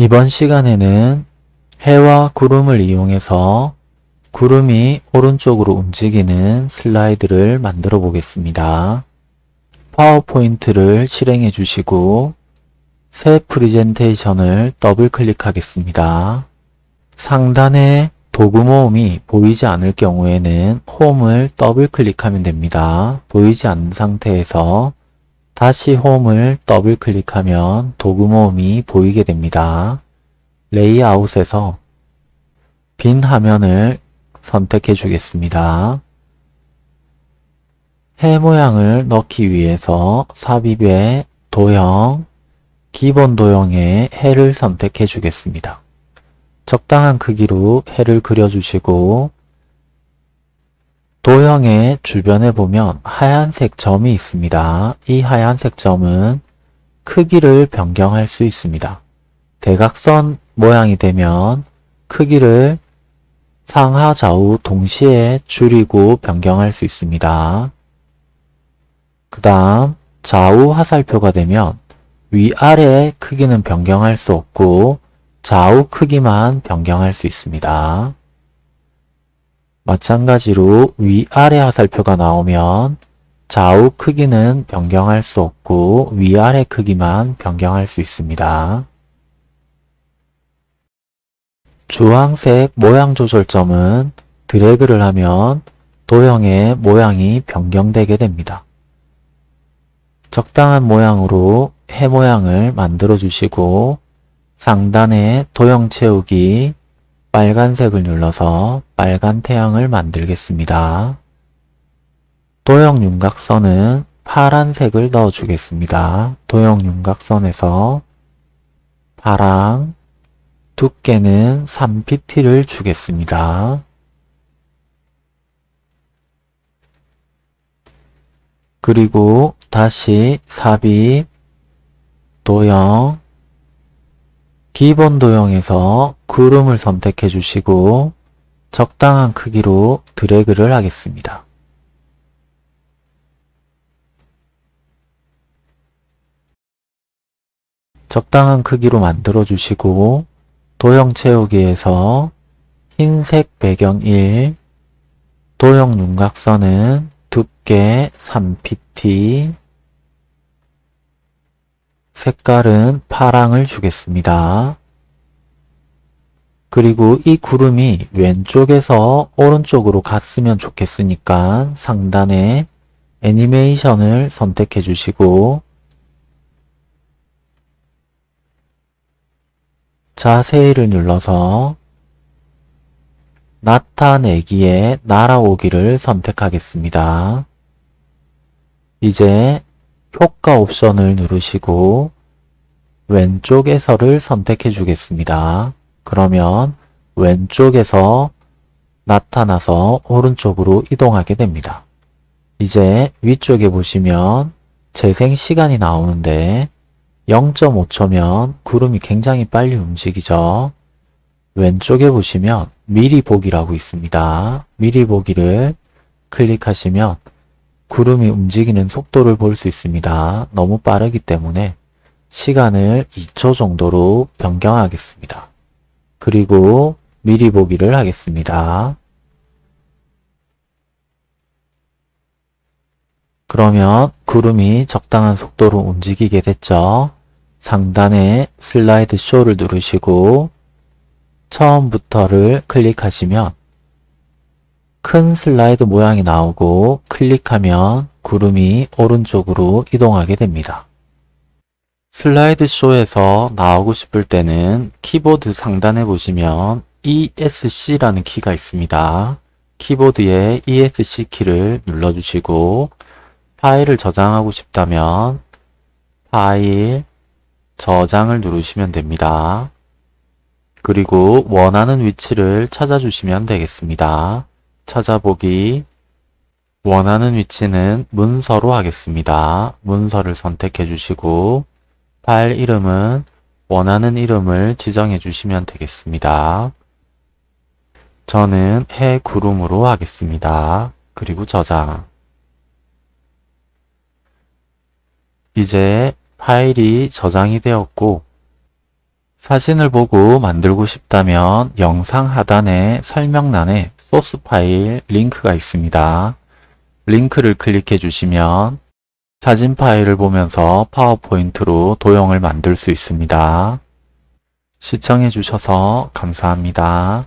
이번 시간에는 해와 구름을 이용해서 구름이 오른쪽으로 움직이는 슬라이드를 만들어 보겠습니다. 파워포인트를 실행해 주시고 새 프리젠테이션을 더블 클릭하겠습니다. 상단에 도구 모음이 보이지 않을 경우에는 홈을 더블 클릭하면 됩니다. 보이지 않는 상태에서 다시 홈을 더블 클릭하면 도구 모음이 보이게 됩니다. 레이아웃에서 빈 화면을 선택해 주겠습니다. 해 모양을 넣기 위해서 삽입에 도형, 기본 도형의 해를 선택해 주겠습니다. 적당한 크기로 해를 그려주시고 도형의 주변에 보면 하얀색 점이 있습니다. 이 하얀색 점은 크기를 변경할 수 있습니다. 대각선 모양이 되면 크기를 상하 좌우 동시에 줄이고 변경할 수 있습니다. 그 다음 좌우 화살표가 되면 위아래 크기는 변경할 수 없고 좌우 크기만 변경할 수 있습니다. 마찬가지로 위아래 화살표가 나오면 좌우 크기는 변경할 수 없고 위아래 크기만 변경할 수 있습니다. 주황색 모양 조절점은 드래그를 하면 도형의 모양이 변경되게 됩니다. 적당한 모양으로 해 모양을 만들어 주시고 상단에 도형 채우기 빨간색을 눌러서 빨간 태양을 만들겠습니다. 도형 윤곽선은 파란색을 넣어 주겠습니다. 도형 윤곽선에서 파랑 두께는 3pt를 주겠습니다. 그리고 다시 삽입, 도형, 기본 도형에서 구름을 선택해 주시고 적당한 크기로 드래그를 하겠습니다. 적당한 크기로 만들어 주시고 도형 채우기에서 흰색 배경 1, 도형 윤곽선은 두께 3pt, 색깔은 파랑을 주겠습니다. 그리고 이 구름이 왼쪽에서 오른쪽으로 갔으면 좋겠으니까 상단에 애니메이션을 선택해 주시고 자세히를 눌러서 나타내기에 날아오기를 선택하겠습니다. 이제 효과 옵션을 누르시고 왼쪽에서를 선택해 주겠습니다. 그러면 왼쪽에서 나타나서 오른쪽으로 이동하게 됩니다. 이제 위쪽에 보시면 재생 시간이 나오는데 0.5초면 구름이 굉장히 빨리 움직이죠. 왼쪽에 보시면 미리 보기라고 있습니다. 미리 보기를 클릭하시면 구름이 움직이는 속도를 볼 수 있습니다. 너무 빠르기 때문에 시간을 2초 정도로 변경하겠습니다. 그리고 미리 보기를 하겠습니다. 그러면 구름이 적당한 속도로 움직이게 됐죠. 상단에 슬라이드 쇼를 누르시고 처음부터를 클릭하시면 큰 슬라이드 모양이 나오고 클릭하면 구름이 오른쪽으로 이동하게 됩니다. 슬라이드 쇼에서 나오고 싶을 때는 키보드 상단에 보시면 ESC라는 키가 있습니다. 키보드에 ESC 키를 눌러주시고 파일을 저장하고 싶다면 파일, 저장을 누르시면 됩니다. 그리고 원하는 위치를 찾아주시면 되겠습니다. 찾아보기 원하는 위치는 문서로 하겠습니다. 문서를 선택해 주시고 파일 이름은 원하는 이름을 지정해 주시면 되겠습니다. 저는 해 구름으로 하겠습니다. 그리고 저장 이제 파일이 저장이 되었고 사진을 보고 만들고 싶다면 영상 하단에 설명란에 소스 파일 링크가 있습니다. 링크를 클릭해 주시면 사진 파일을 보면서 파워포인트로 도형을 만들 수 있습니다. 시청해 주셔서 감사합니다.